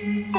Oh